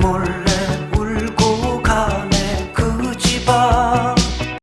몰라